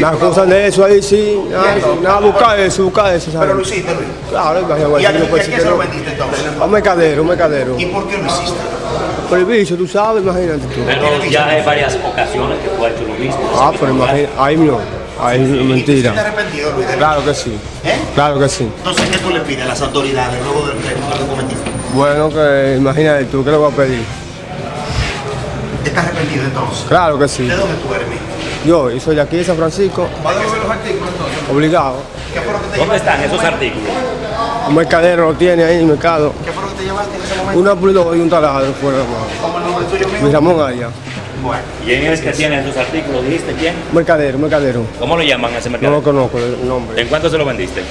Me acusan de eso ahí, sí. Nada, nada, buscar eso, buscar eso, Pero lo ¿sabes? hiciste, Luis. Claro, imagínate, ¿Y a, no y que se lo vendiste entonces? A un mercadero, un mercadero. ¿Y por qué lo hiciste? Por el bicho, tú sabes, imagínate tú. Pero ya hay varias ocasiones que tú has hecho lo mismo. Ah, pero imagínate, ahí no. Ahí no, ¿Y mentira. arrepentido, Luis? Claro que sí. ¿Eh? Claro que sí. Entonces, ¿qué tú le pides a las autoridades luego del crimen que cometiste? Bueno, que imagínate tú, ¿qué le voy a pedir? ¿Estás arrepentido entonces? Claro que sí. ¿De dónde tú eres? Yo, y soy de aquí de San Francisco, ¿Va a devolver los artículos entonces? obligado. ¿Qué fue lo que te ¿Dónde están esos artículos? Un mercadero lo tiene ahí en el mercado. ¿Qué fue lo que te llevaste en ese momento? Una pulidora y un taladro fuera. ¿Cómo el nombre tuyo, Mi mijo? Ramón Aya. Bueno. ¿Quién es que tiene esos artículos? ¿Dijiste quién? Mercadero, mercadero. ¿Cómo lo llaman a ese No mercado? lo conozco el nombre. ¿En cuánto se lo vendiste?